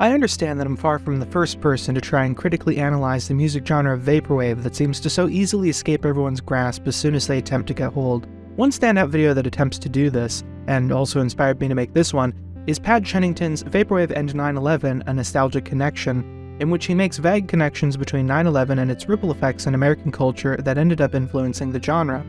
I understand that I'm far from the first person to try and critically analyze the music genre of vaporwave that seems to so easily escape everyone's grasp as soon as they attempt to get hold. One standout video that attempts to do this, and also inspired me to make this one, is Pad Chennington's Vaporwave and 9-11 A Nostalgic Connection, in which he makes vague connections between 9-11 and its ripple effects in American culture that ended up influencing the genre.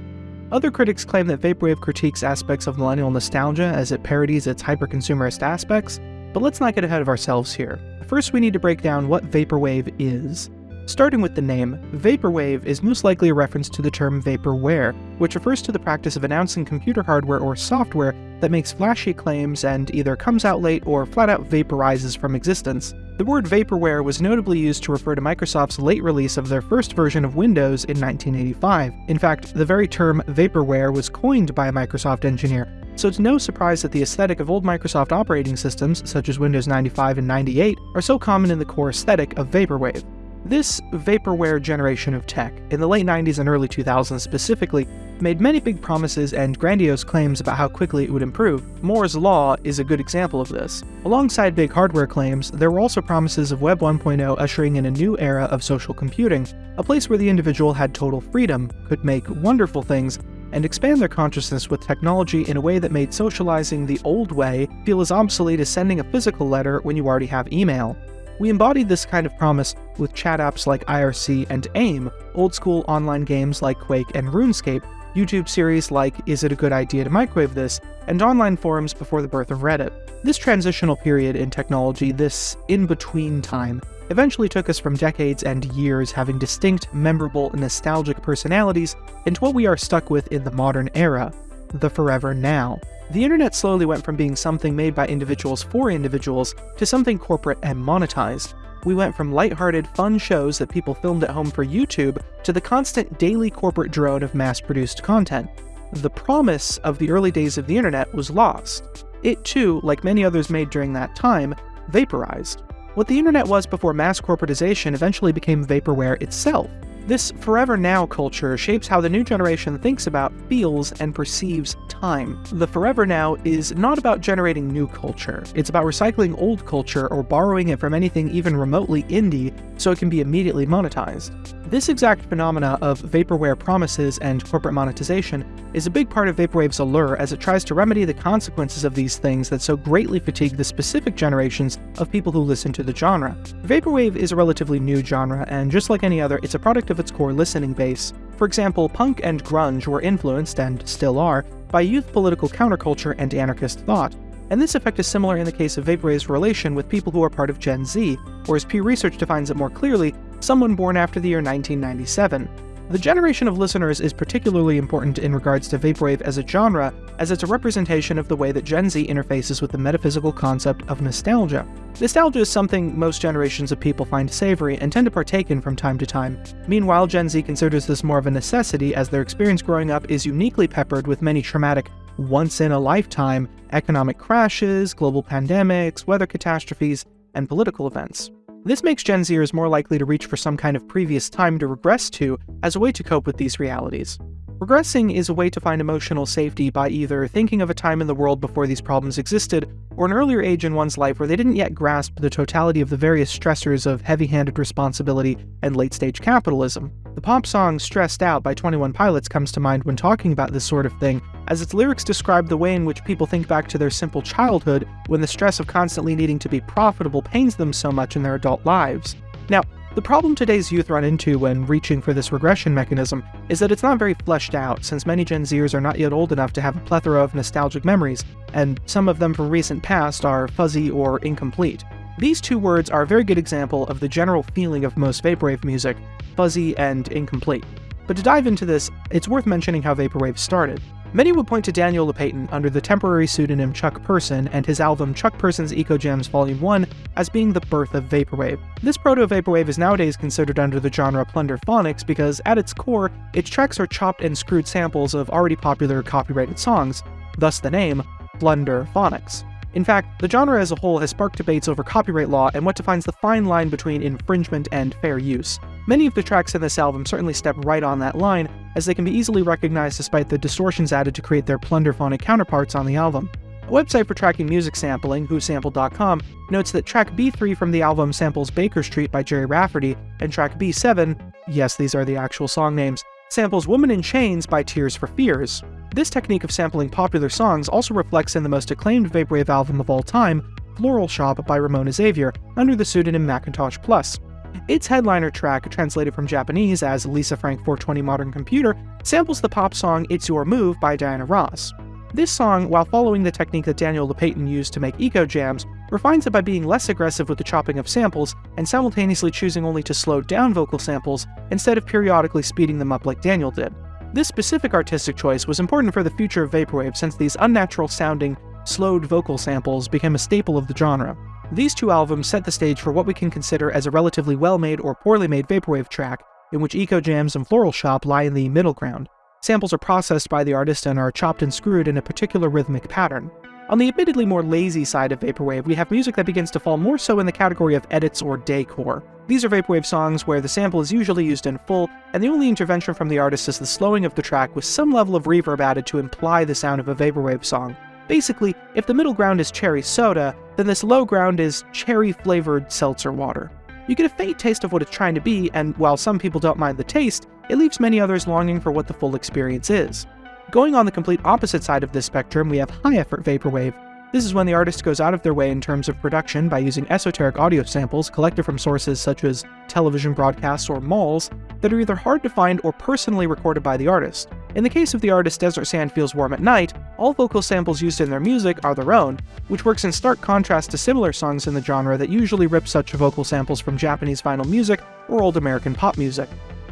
Other critics claim that Vaporwave critiques aspects of millennial nostalgia as it parodies its hyper-consumerist aspects, but let's not get ahead of ourselves here. First we need to break down what Vaporwave is. Starting with the name, Vaporwave is most likely a reference to the term vaporware, which refers to the practice of announcing computer hardware or software that makes flashy claims and either comes out late or flat out vaporizes from existence. The word vaporware was notably used to refer to Microsoft's late release of their first version of Windows in 1985. In fact, the very term vaporware was coined by a Microsoft engineer, so it's no surprise that the aesthetic of old Microsoft operating systems, such as Windows 95 and 98, are so common in the core aesthetic of Vaporwave. This vaporware generation of tech, in the late 90s and early 2000s specifically, made many big promises and grandiose claims about how quickly it would improve. Moore's Law is a good example of this. Alongside big hardware claims, there were also promises of Web 1.0 ushering in a new era of social computing, a place where the individual had total freedom, could make wonderful things, and expand their consciousness with technology in a way that made socializing the old way feel as obsolete as sending a physical letter when you already have email. We embodied this kind of promise with chat apps like IRC and AIM, old school online games like Quake and RuneScape, YouTube series like Is It a Good Idea to Microwave This, and online forums before the birth of Reddit. This transitional period in technology, this in-between time, eventually took us from decades and years having distinct, memorable, nostalgic personalities into what we are stuck with in the modern era, the forever now. The internet slowly went from being something made by individuals for individuals to something corporate and monetized. We went from lighthearted, fun shows that people filmed at home for YouTube to the constant daily corporate drone of mass-produced content. The promise of the early days of the internet was lost. It too, like many others made during that time, vaporized. What the internet was before mass corporatization eventually became vaporware itself. This forever now culture shapes how the new generation thinks about, feels, and perceives time. The forever now is not about generating new culture, it's about recycling old culture or borrowing it from anything even remotely indie so it can be immediately monetized. This exact phenomena of vaporware promises and corporate monetization is a big part of Vaporwave's allure as it tries to remedy the consequences of these things that so greatly fatigue the specific generations of people who listen to the genre. Vaporwave is a relatively new genre, and just like any other, it's a product of its core listening base. For example, punk and grunge were influenced, and still are, by youth political counterculture and anarchist thought, and this effect is similar in the case of Vaporwave's relation with people who are part of Gen Z, or as Pew Research defines it more clearly, someone born after the year 1997. The generation of listeners is particularly important in regards to Vaporwave as a genre, as it's a representation of the way that Gen Z interfaces with the metaphysical concept of nostalgia. Nostalgia is something most generations of people find savory and tend to partake in from time to time. Meanwhile, Gen Z considers this more of a necessity as their experience growing up is uniquely peppered with many traumatic, once-in-a-lifetime economic crashes, global pandemics, weather catastrophes, and political events. This makes Gen Zers more likely to reach for some kind of previous time to regress to as a way to cope with these realities. Regressing is a way to find emotional safety by either thinking of a time in the world before these problems existed, or an earlier age in one's life where they didn't yet grasp the totality of the various stressors of heavy-handed responsibility and late-stage capitalism. The pop song Stressed Out by 21 Pilots comes to mind when talking about this sort of thing, as its lyrics describe the way in which people think back to their simple childhood when the stress of constantly needing to be profitable pains them so much in their adult lives. Now, the problem today's youth run into when reaching for this regression mechanism is that it's not very fleshed out, since many Gen Zers are not yet old enough to have a plethora of nostalgic memories, and some of them from recent past are fuzzy or incomplete. These two words are a very good example of the general feeling of most Vaporwave music, fuzzy and incomplete. But to dive into this, it's worth mentioning how Vaporwave started. Many would point to Daniel Lopatin under the temporary pseudonym Chuck Person and his album Chuck Person's Eccojams Volume 1 as being the birth of Vaporwave. This proto-Vaporwave is nowadays considered under the genre Plunderphonics because, at its core, its tracks are chopped and screwed samples of already popular copyrighted songs, thus the name Plunderphonics. In fact, the genre as a whole has sparked debates over copyright law and what defines the fine line between infringement and fair use. Many of the tracks in this album certainly step right on that line, as they can be easily recognized despite the distortions added to create their plunderphonic counterparts on the album. A website for tracking music sampling, whosampled.com, notes that track B3 from the album samples Baker Street by Gerry Rafferty, and track B7, yes, these are the actual song names, samples Woman in Chains by Tears for Fears. This technique of sampling popular songs also reflects in the most acclaimed Vaporwave album of all time, Floral Shop by Ramona Xavier, under the pseudonym Macintosh Plus. Its headliner track, translated from Japanese as Lisa Frank 420 Modern Computer, samples the pop song It's Your Move by Diana Ross. This song, while following the technique that Daniel Lopatin used to make Eccojams, refines it by being less aggressive with the chopping of samples and simultaneously choosing only to slow down vocal samples instead of periodically speeding them up like Daniel did. This specific artistic choice was important for the future of Vaporwave since these unnatural sounding, slowed vocal samples became a staple of the genre. These two albums set the stage for what we can consider as a relatively well-made or poorly made Vaporwave track, in which Eccojams and Floral Shop lie in the middle ground. Samples are processed by the artist and are chopped and screwed in a particular rhythmic pattern. On the admittedly more lazy side of Vaporwave, we have music that begins to fall more so in the category of edits or decor. These are Vaporwave songs where the sample is usually used in full, and the only intervention from the artist is the slowing of the track with some level of reverb added to imply the sound of a Vaporwave song. Basically, if the middle ground is cherry soda, then this low ground is cherry-flavored seltzer water. You get a faint taste of what it's trying to be, and while some people don't mind the taste, it leaves many others longing for what the full experience is. Going on the complete opposite side of this spectrum, we have high-effort vaporwave. This is when the artist goes out of their way in terms of production by using esoteric audio samples collected from sources such as television broadcasts or malls that are either hard to find or personally recorded by the artist. In the case of the artist Desert Sand Feels Warm at Night, all vocal samples used in their music are their own, which works in stark contrast to similar songs in the genre that usually rip such vocal samples from Japanese vinyl music or old American pop music.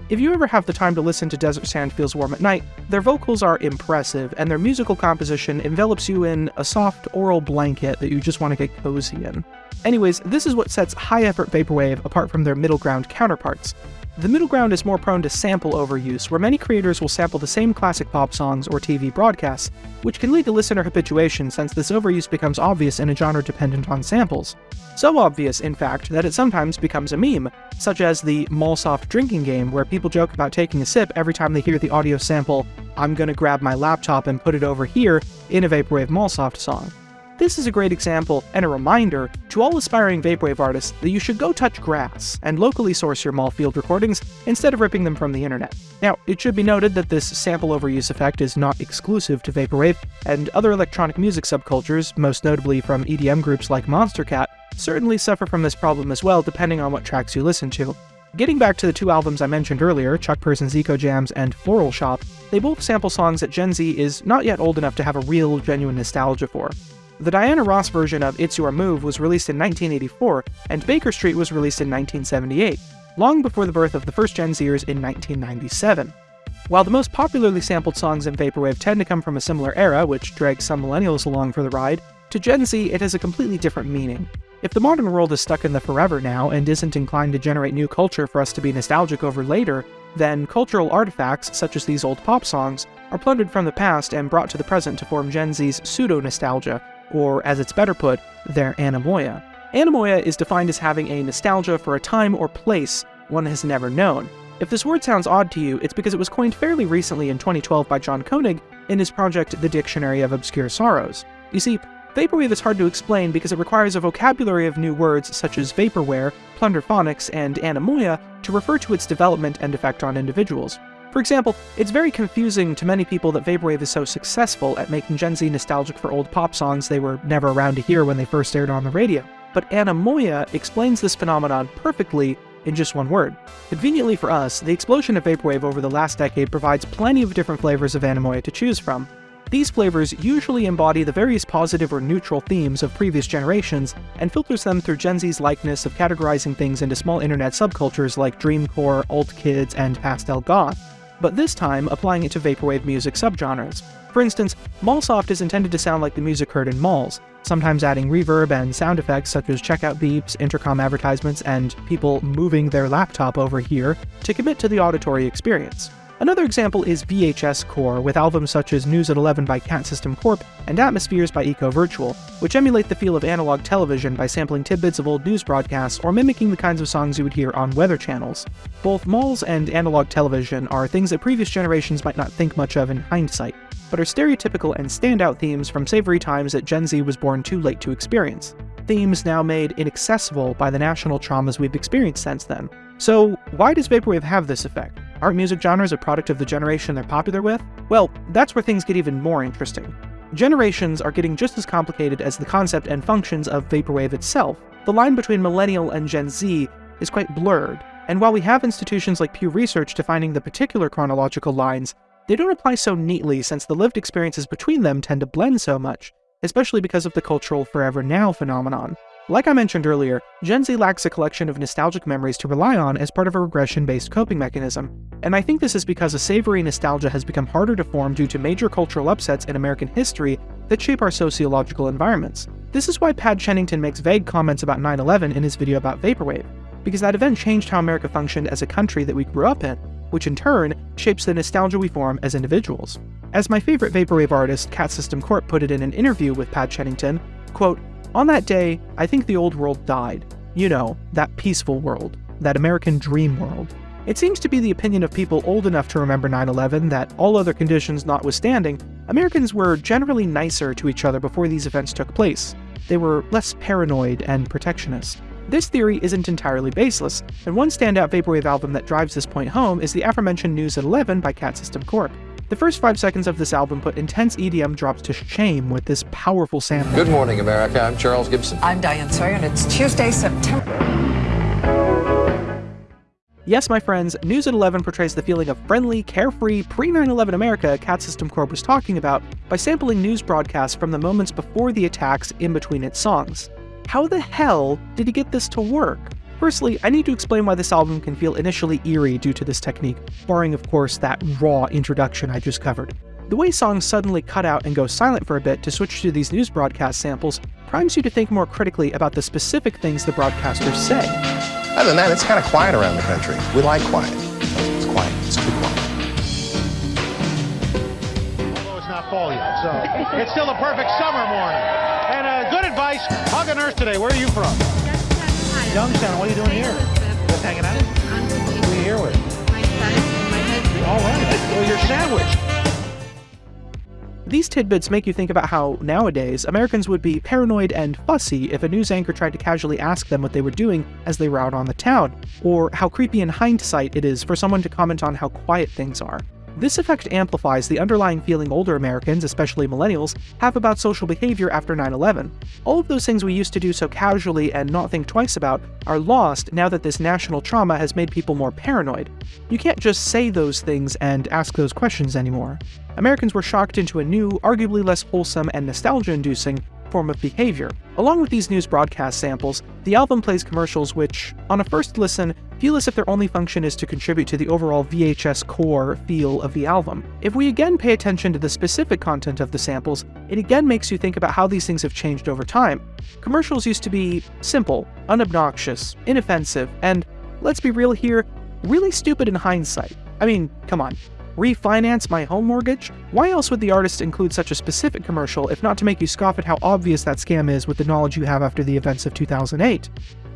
If you ever have the time to listen to Desert Sand Feels Warm at Night, their vocals are impressive, and their musical composition envelops you in a soft oral blanket that you just want to get cozy in. Anyways, this is what sets high effort Vaporwave apart from their middle ground counterparts. The middle ground is more prone to sample overuse, where many creators will sample the same classic pop songs or TV broadcasts, which can lead to listener habituation since this overuse becomes obvious in a genre dependent on samples. So obvious, in fact, that it sometimes becomes a meme, such as the Mallsoft drinking game, where people joke about taking a sip every time they hear the audio sample, I'm gonna grab my laptop and put it over here, in a Vaporwave Mallsoft song. This is a great example and a reminder to all aspiring Vaporwave artists that you should go touch grass and locally source your mall field recordings instead of ripping them from the internet. Now, it should be noted that this sample overuse effect is not exclusive to Vaporwave, and other electronic music subcultures, most notably from EDM groups like Monstercat, certainly suffer from this problem as well depending on what tracks you listen to. Getting back to the two albums I mentioned earlier, Chuck Person's Eccojams and Floral Shop, they both sample songs that Gen Z is not yet old enough to have a real, genuine nostalgia for. The Diana Ross version of It's Your Move was released in 1984, and Baker Street was released in 1978, long before the birth of the first Gen Zers in 1997. While the most popularly sampled songs in Vaporwave tend to come from a similar era, which drags some millennials along for the ride, to Gen Z it has a completely different meaning. If the modern world is stuck in the forever now and isn't inclined to generate new culture for us to be nostalgic over later, then cultural artifacts, such as these old pop songs, are plundered from the past and brought to the present to form Gen Z's pseudo-nostalgia, or as it's better put, their anemoia. Anemoia is defined as having a nostalgia for a time or place one has never known. If this word sounds odd to you, it's because it was coined fairly recently in 2012 by John Koenig in his project The Dictionary of Obscure Sorrows. You see, Vaporwave is hard to explain because it requires a vocabulary of new words such as vaporware, plunderphonics, and anemoia to refer to its development and effect on individuals. For example, it's very confusing to many people that Vaporwave is so successful at making Gen Z nostalgic for old pop songs they were never around to hear when they first aired on the radio. But Anemoia explains this phenomenon perfectly in just one word. Conveniently for us, the explosion of Vaporwave over the last decade provides plenty of different flavors of Anemoia to choose from. These flavors usually embody the various positive or neutral themes of previous generations, and filters them through Gen Z's likeness of categorizing things into small internet subcultures like Dreamcore, Alt Kids, and Pastel Goth but this time applying it to vaporwave music subgenres. For instance, Mallsoft is intended to sound like the music heard in malls, sometimes adding reverb and sound effects such as checkout beeps, intercom advertisements, and people moving their laptop over here to commit to the auditory experience. Another example is VHS Core, with albums such as News at 11 by Cat System Corp and Atmospheres by Eco Virtual, which emulate the feel of analog television by sampling tidbits of old news broadcasts or mimicking the kinds of songs you would hear on weather channels. Both malls and analog television are things that previous generations might not think much of in hindsight, but are stereotypical and standout themes from savory times that Gen Z was born too late to experience. Themes now made inaccessible by the national traumas we've experienced since then. So, why does Vaporwave have this effect? Aren't music genres a product of the generation they're popular with? Well, that's where things get even more interesting. Generations are getting just as complicated as the concept and functions of Vaporwave itself. The line between Millennial and Gen Z is quite blurred, and while we have institutions like Pew Research defining the particular chronological lines, they don't apply so neatly since the lived experiences between them tend to blend so much, especially because of the cultural forever now phenomenon. Like I mentioned earlier, Gen Z lacks a collection of nostalgic memories to rely on as part of a regression-based coping mechanism, and I think this is because a savory nostalgia has become harder to form due to major cultural upsets in American history that shape our sociological environments. This is why Pad Chennington makes vague comments about 9-11 in his video about Vaporwave, because that event changed how America functioned as a country that we grew up in, which in turn shapes the nostalgia we form as individuals. As my favorite Vaporwave artist, Cat System Corp put it in an interview with Pad Chennington, quote, on that day, I think the old world died. You know, that peaceful world, that American dream world. It seems to be the opinion of people old enough to remember 9 11 that, all other conditions notwithstanding, Americans were generally nicer to each other before these events took place. They were less paranoid and protectionist. This theory isn't entirely baseless, and one standout Vaporwave album that drives this point home is the aforementioned News at 11 by Cat System Corp. The first five seconds of this album put intense EDM drops to shame with this powerful sample. Good morning, America. I'm Charles Gibson. I'm Diane Sawyer, and it's Tuesday, September. Yes, my friends, News at 11 portrays the feeling of friendly, carefree, pre 9 11 America Cat System Corp was talking about by sampling news broadcasts from the moments before the attacks in between its songs. How the hell did he get this to work? Firstly, I need to explain why this album can feel initially eerie due to this technique, barring of course that raw introduction I just covered. The way songs suddenly cut out and go silent for a bit to switch to these news broadcast samples primes you to think more critically about the specific things the broadcasters say. Other than that, it's kind of quiet around the country. We like quiet. It's quiet. It's too quiet. Although it's not fall yet, so it's still a perfect summer morning. And uh, good advice. Hug a nurse today. Where are you from? Youngstown. What are you doing here? Just hanging out? Who are you here with? My son and my husband. All right. Well, you're sandwiched. These tidbits make you think about how, nowadays, Americans would be paranoid and fussy if a news anchor tried to casually ask them what they were doing as they were out on the town, or how creepy in hindsight it is for someone to comment on how quiet things are. This effect amplifies the underlying feeling older Americans, especially millennials, have about social behavior after 9 11. All of those things we used to do so casually and not think twice about are lost now that this national trauma has made people more paranoid. You can't just say those things and ask those questions anymore. Americans were shocked into a new, arguably less wholesome and nostalgia inducing form of behavior. Along with these news broadcast samples, the album plays commercials which, on a first listen, feel as if their only function is to contribute to the overall VHS core feel of the album. If we again pay attention to the specific content of the samples, it again makes you think about how these things have changed over time. Commercials used to be simple, unobnoxious, inoffensive, and, let's be real here, really stupid in hindsight. I mean, come on, refinance my home mortgage? Why else would the artist include such a specific commercial if not to make you scoff at how obvious that scam is with the knowledge you have after the events of 2008?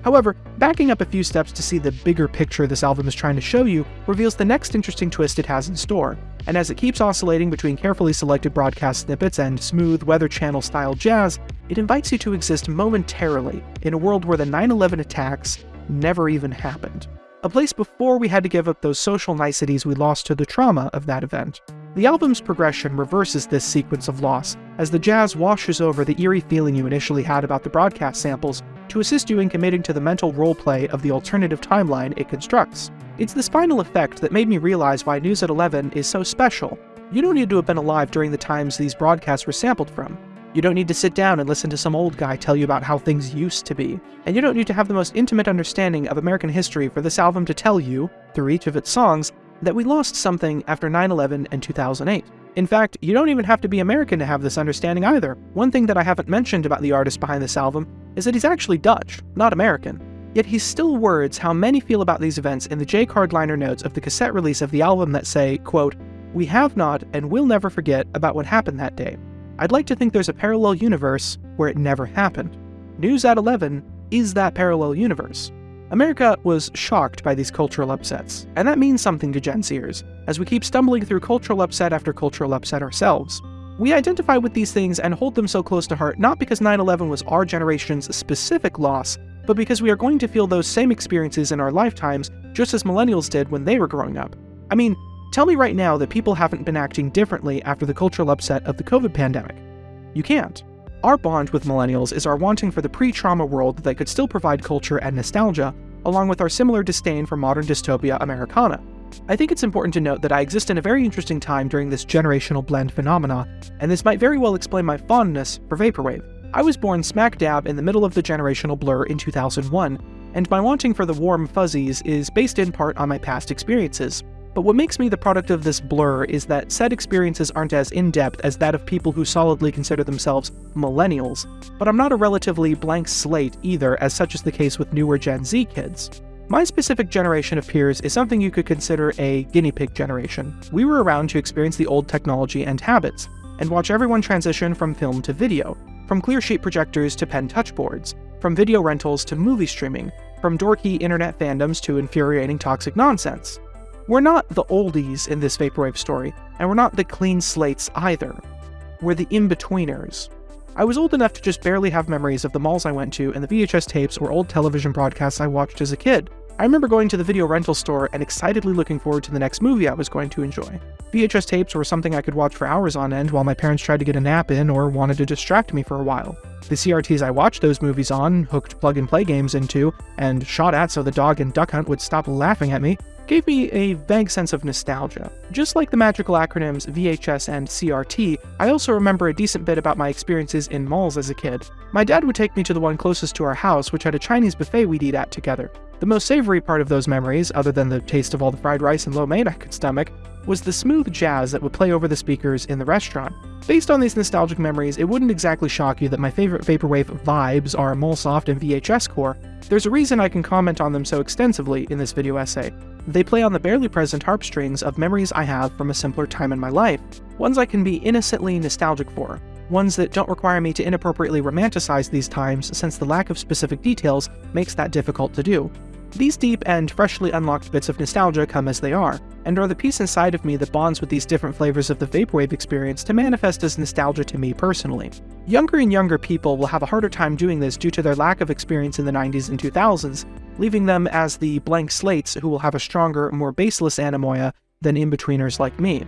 However, backing up a few steps to see the bigger picture this album is trying to show you reveals the next interesting twist it has in store, and as it keeps oscillating between carefully selected broadcast snippets and smooth Weather Channel style jazz, it invites you to exist momentarily in a world where the 9 11 attacks never even happened a place before we had to give up those social niceties we lost to the trauma of that event. The album's progression reverses this sequence of loss, as the jazz washes over the eerie feeling you initially had about the broadcast samples to assist you in committing to the mental roleplay of the alternative timeline it constructs. It's this final effect that made me realize why News at 11 is so special. You don't need to have been alive during the times these broadcasts were sampled from. You don't need to sit down and listen to some old guy tell you about how things used to be. And you don't need to have the most intimate understanding of American history for this album to tell you, through each of its songs, that we lost something after 9 11 and 2008. In fact, you don't even have to be American to have this understanding either. One thing that I haven't mentioned about the artist behind this album is that he's actually Dutch, not American. Yet he still words how many feel about these events in the J card liner notes of the cassette release of the album that say, quote, We have not and will never forget about what happened that day. I'd like to think there's a parallel universe where it never happened. News at 11 is that parallel universe. America was shocked by these cultural upsets, and that means something to Gen Zers, as we keep stumbling through cultural upset after cultural upset ourselves. We identify with these things and hold them so close to heart not because 9 11 was our generation's specific loss, but because we are going to feel those same experiences in our lifetimes just as millennials did when they were growing up. I mean, tell me right now that people haven't been acting differently after the cultural upset of the COVID pandemic. You can't. Our bond with millennials is our wanting for the pre trauma world that could still provide culture and nostalgia, along with our similar disdain for modern dystopia Americana. I think it's important to note that I exist in a very interesting time during this generational blend phenomena, and this might very well explain my fondness for Vaporwave. I was born smack dab in the middle of the generational blur in 2001, and my wanting for the warm fuzzies is based in part on my past experiences. But what makes me the product of this blur is that said experiences aren't as in-depth as that of people who solidly consider themselves millennials, but I'm not a relatively blank slate either, as such is the case with newer Gen Z kids. My specific generation of peers is something you could consider a guinea pig generation. We were around to experience the old technology and habits, and watch everyone transition from film to video, from clear sheet projectors to pen touchboards, from video rentals to movie streaming, from dorky internet fandoms to infuriating toxic nonsense. We're not the oldies in this Vaporwave story, and we're not the clean slates either. We're the in-betweeners. I was old enough to just barely have memories of the malls I went to and the VHS tapes or old television broadcasts I watched as a kid. I remember going to the video rental store and excitedly looking forward to the next movie I was going to enjoy. VHS tapes were something I could watch for hours on end while my parents tried to get a nap in or wanted to distract me for a while. The CRTs I watched those movies on, hooked plug and play games into, and shot at so the dog in Duck Hunt would stop laughing at me, gave me a vague sense of nostalgia. Just like the magical acronyms VHS and CRT, I also remember a decent bit about my experiences in malls as a kid. My dad would take me to the one closest to our house, which had a Chinese buffet we'd eat at together. The most savory part of those memories, other than the taste of all the fried rice and lo mein I could stomach, was the smooth jazz that would play over the speakers in the restaurant. Based on these nostalgic memories, it wouldn't exactly shock you that my favorite Vaporwave vibes are Mallsoft and VHS Core. There's a reason I can comment on them so extensively in this video essay. They play on the barely present harp strings of memories I have from a simpler time in my life, ones I can be innocently nostalgic for, ones that don't require me to inappropriately romanticize these times since the lack of specific details makes that difficult to do. These deep and freshly unlocked bits of nostalgia come as they are, and are the piece inside of me that bonds with these different flavors of the Vaporwave experience to manifest as nostalgia to me personally. Younger and younger people will have a harder time doing this due to their lack of experience in the 90s and 2000s, leaving them as the blank slates who will have a stronger, more baseless anemoia than in-betweeners like me.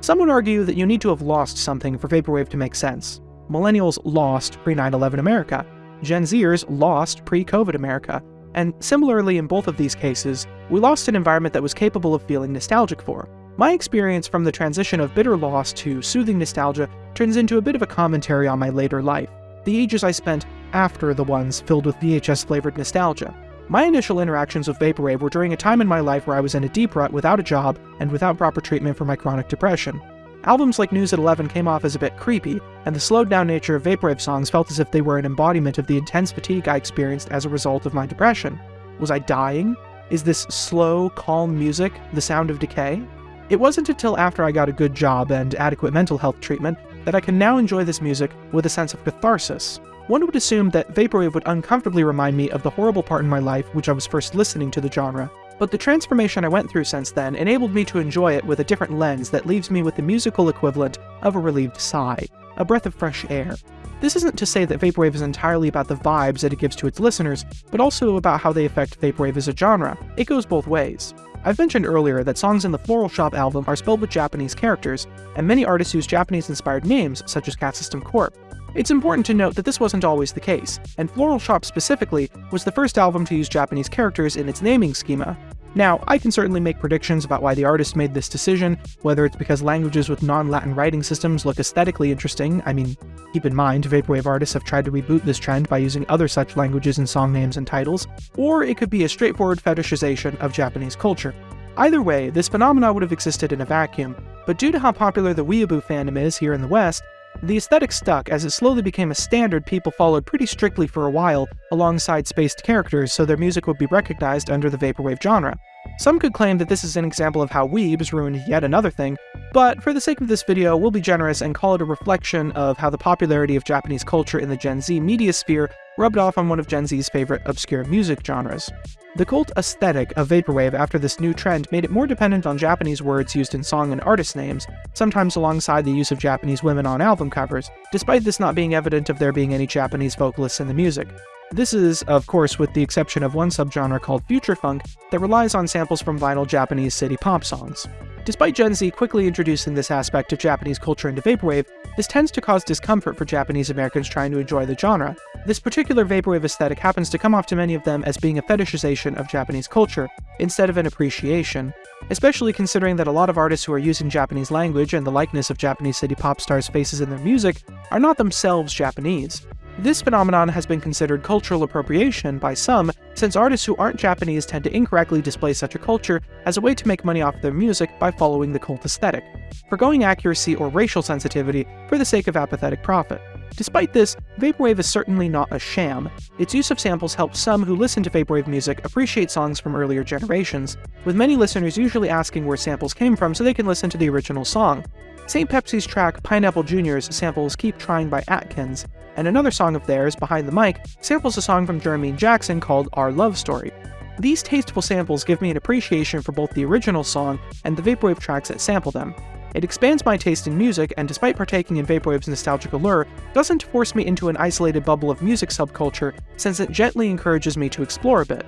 Some would argue that you need to have lost something for Vaporwave to make sense. Millennials lost pre-9-11 America. Gen Zers lost pre-COVID America. And similarly in both of these cases, we lost an environment that was capable of feeling nostalgic for. My experience from the transition of bitter loss to soothing nostalgia turns into a bit of a commentary on my later life, the ages I spent after the ones filled with VHS-flavored nostalgia. My initial interactions with Vaporwave were during a time in my life where I was in a deep rut without a job and without proper treatment for my chronic depression. Albums like News at 11 came off as a bit creepy, and the slowed down nature of Vaporwave songs felt as if they were an embodiment of the intense fatigue I experienced as a result of my depression. Was I dying? Is this slow, calm music the sound of decay? It wasn't until after I got a good job and adequate mental health treatment that I can now enjoy this music with a sense of catharsis. One would assume that Vaporwave would uncomfortably remind me of the horrible part in my life which I was first listening to the genre, but the transformation I went through since then enabled me to enjoy it with a different lens that leaves me with the musical equivalent of a relieved sigh, a breath of fresh air. This isn't to say that Vaporwave is entirely about the vibes that it gives to its listeners, but also about how they affect Vaporwave as a genre. It goes both ways. I've mentioned earlier that songs in the Floral Shop album are spelled with Japanese characters, and many artists use Japanese-inspired names, such as Cat System Corp. It's important to note that this wasn't always the case, and Floral Shop specifically was the first album to use Japanese characters in its naming schema. Now, I can certainly make predictions about why the artist made this decision, whether it's because languages with non-Latin writing systems look aesthetically interesting, I mean, keep in mind, Vaporwave artists have tried to reboot this trend by using other such languages in song names and titles, or it could be a straightforward fetishization of Japanese culture. Either way, this phenomena would have existed in a vacuum, but due to how popular the weeaboo fandom is here in the West, The aesthetic stuck as it slowly became a standard people followed pretty strictly for a while alongside spaced characters so their music would be recognized under the vaporwave genre. Some could claim that this is an example of how weebs ruined yet another thing, but for the sake of this video, we'll be generous and call it a reflection of how the popularity of Japanese culture in the Gen Z media sphere rubbed off on one of Gen Z's favorite obscure music genres. The cult aesthetic of Vaporwave after this new trend made it more dependent on Japanese words used in song and artist names, sometimes alongside the use of Japanese women on album covers, despite this not being evident of there being any Japanese vocalists in the music. This is, of course, with the exception of one subgenre called future funk that relies on samples from vinyl Japanese city pop songs. Despite Gen Z quickly introducing this aspect of Japanese culture into Vaporwave, this tends to cause discomfort for Japanese Americans trying to enjoy the genre. This particular Vaporwave aesthetic happens to come off to many of them as being a fetishization of Japanese culture, instead of an appreciation, especially considering that a lot of artists who are using Japanese language and the likeness of Japanese city pop stars' faces in their music are not themselves Japanese. This phenomenon has been considered cultural appropriation by some, since artists who aren't Japanese tend to incorrectly display such a culture as a way to make money off their music by following the cult aesthetic, forgoing accuracy or racial sensitivity for the sake of apathetic profit. Despite this, Vaporwave is certainly not a sham. Its use of samples helps some who listen to Vaporwave music appreciate songs from earlier generations, with many listeners usually asking where samples came from so they can listen to the original song. St. Pepsi's track Pineapple Jr.'s samples Keep Trying by Atkins, and another song of theirs, Behind the Mic, samples a song from Jermaine Jackson called Our Love Story. These tasteful samples give me an appreciation for both the original song and the Vaporwave tracks that sample them. It expands my taste in music, and despite partaking in Vaporwave's nostalgic allure, doesn't force me into an isolated bubble of music subculture, since it gently encourages me to explore a bit.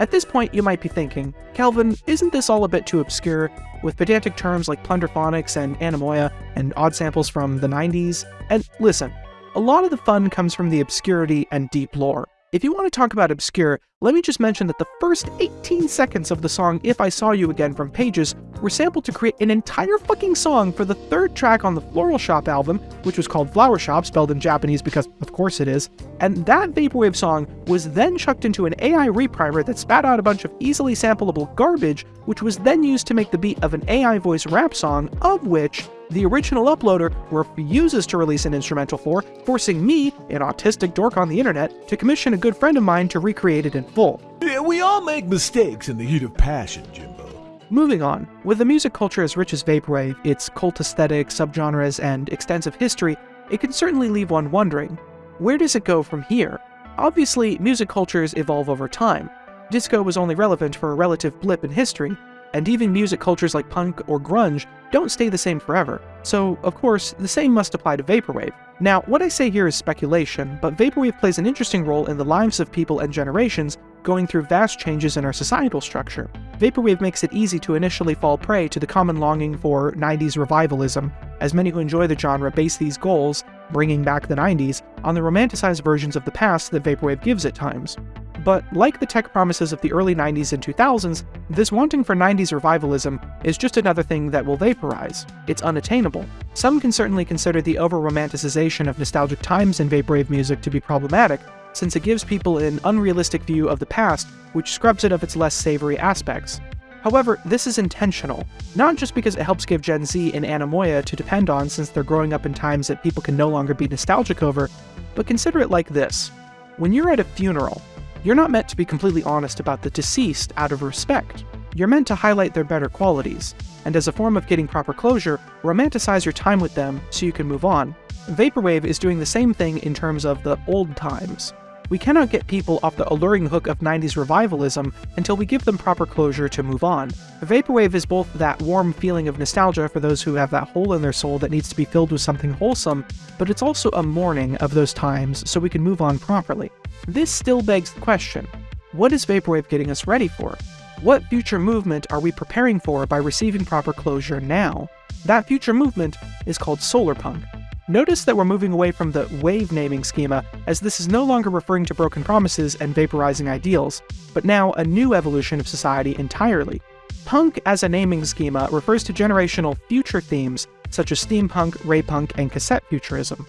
At this point, you might be thinking, Calvin, isn't this all a bit too obscure, with pedantic terms like plunderphonics and anemoia, and odd samples from the 90s? And listen, a lot of the fun comes from the obscurity and deep lore. If you want to talk about obscure, let me just mention that the first 18 seconds of the song If I Saw You Again from Pages were sampled to create an entire fucking song for the third track on the Floral Shop album, which was called Flower Shop, spelled in Japanese because of course it is, and that Vaporwave song was then chucked into an AI reprimer that spat out a bunch of easily sampleable garbage, which was then used to make the beat of an AI voice rap song, of which the original uploader refuses to release an instrumental for, forcing me, an autistic dork on the internet, to commission a good friend of mine to recreate it in full. Yeah, we all make mistakes in the heat of passion, Jimbo. Moving on, with a music culture as rich as Vaporwave, its cult aesthetic, subgenres, and extensive history, it can certainly leave one wondering, where does it go from here? Obviously, music cultures evolve over time. Disco was only relevant for a relative blip in history, and even music cultures like punk or grunge don't stay the same forever. So, of course, the same must apply to Vaporwave. Now, what I say here is speculation, but Vaporwave plays an interesting role in the lives of people and generations going through vast changes in our societal structure. Vaporwave makes it easy to initially fall prey to the common longing for 90s revivalism, as many who enjoy the genre base these goals, bringing back the 90s, on the romanticized versions of the past that Vaporwave gives at times. But like the tech promises of the early 90s and 2000s, this wanting for 90s revivalism is just another thing that will vaporize. It's unattainable. Some can certainly consider the over-romanticization of nostalgic times in vaporwave music to be problematic, since it gives people an unrealistic view of the past, which scrubs it of its less savory aspects. However, this is intentional, not just because it helps give Gen Z an anemoia to depend on since they're growing up in times that people can no longer be nostalgic over, but consider it like this. When you're at a funeral, you're not meant to be completely honest about the deceased out of respect. You're meant to highlight their better qualities, and as a form of getting proper closure, romanticize your time with them so you can move on. Vaporwave is doing the same thing in terms of the old times. We cannot get people off the alluring hook of 90s revivalism until we give them proper closure to move on. Vaporwave is both that warm feeling of nostalgia for those who have that hole in their soul that needs to be filled with something wholesome, but it's also a mourning of those times so we can move on properly. This still begs the question, what is Vaporwave getting us ready for? What future movement are we preparing for by receiving proper closure now? That future movement is called solarpunk. Notice that we're moving away from the wave naming schema, as this is no longer referring to broken promises and vaporizing ideals, but now a new evolution of society entirely. Punk as a naming schema refers to generational future themes such as steampunk, raypunk, and cassette futurism.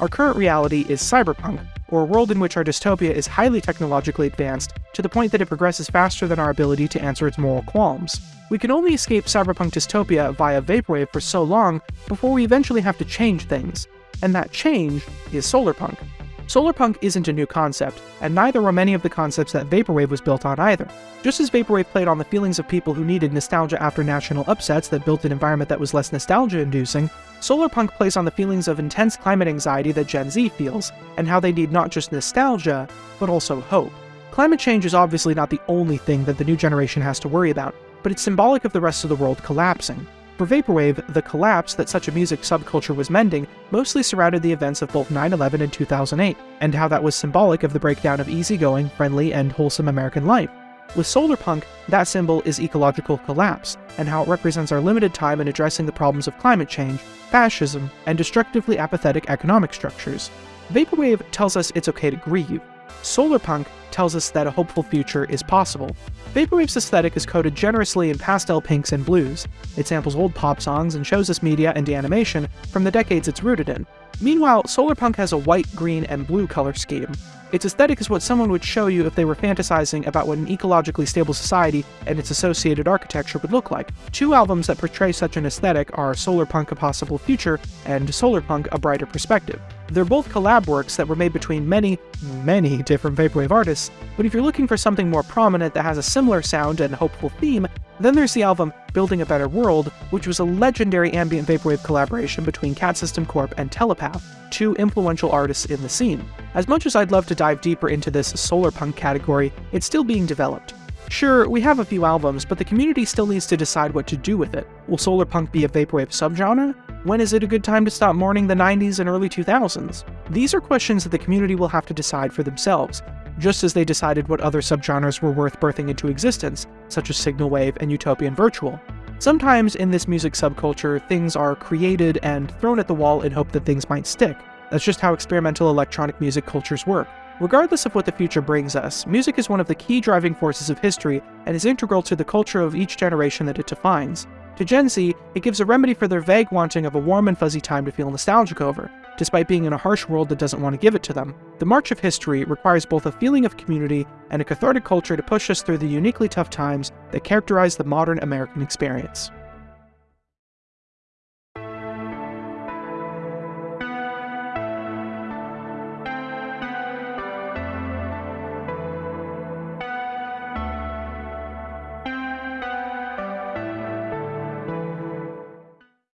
Our current reality is cyberpunk, or a world in which our dystopia is highly technologically advanced to the point that it progresses faster than our ability to answer its moral qualms. We can only escape cyberpunk dystopia via vaporwave for so long before we eventually have to change things. and that change is solarpunk. Solarpunk isn't a new concept, and neither were many of the concepts that Vaporwave was built on either. Just as Vaporwave played on the feelings of people who needed nostalgia after national upsets that built an environment that was less nostalgia-inducing, Solarpunk plays on the feelings of intense climate anxiety that Gen Z feels, and how they need not just nostalgia, but also hope. Climate change is obviously not the only thing that the new generation has to worry about, but it's symbolic of the rest of the world collapsing. For Vaporwave, the collapse that such a music subculture was mending mostly surrounded the events of both 9-11 and 2008, and how that was symbolic of the breakdown of easygoing, friendly, and wholesome American life. With solarpunk, that symbol is ecological collapse, and how it represents our limited time in addressing the problems of climate change, fascism, and destructively apathetic economic structures. Vaporwave tells us it's okay to grieve. Solarpunk tells us that a hopeful future is possible. Vaporwave's aesthetic is coded generously in pastel pinks and blues. It samples old pop songs and shows us media and animation from the decades it's rooted in. Meanwhile, Solarpunk has a white, green, and blue color scheme. Its aesthetic is what someone would show you if they were fantasizing about what an ecologically stable society and its associated architecture would look like. Two albums that portray such an aesthetic are Solarpunk A Possible Future and Solarpunk A Brighter Perspective. They're both collab works that were made between many, many different Vaporwave artists, but if you're looking for something more prominent that has a similar sound and hopeful theme, then there's the album Building a Better World, which was a legendary ambient vaporwave collaboration between Cat System Corp and Telepath, two influential artists in the scene. As much as I'd love to dive deeper into this solar punk category, it's still being developed. Sure, we have a few albums, but the community still needs to decide what to do with it. Will solar punk be a vaporwave subgenre? When is it a good time to stop mourning the 90s and early 2000s? These are questions that the community will have to decide for themselves, just as they decided what other subgenres were worth birthing into existence, such as Signal Wave and Utopian Virtual. Sometimes in this music subculture, things are created and thrown at the wall in hope that things might stick. That's just how experimental electronic music cultures work. Regardless of what the future brings us, music is one of the key driving forces of history and is integral to the culture of each generation that it defines. To Gen Z, it gives a remedy for their vague wanting of a warm and fuzzy time to feel nostalgic over, despite being in a harsh world that doesn't want to give it to them. The March of History requires both a feeling of community and a cathartic culture to push us through the uniquely tough times that characterize the modern American experience.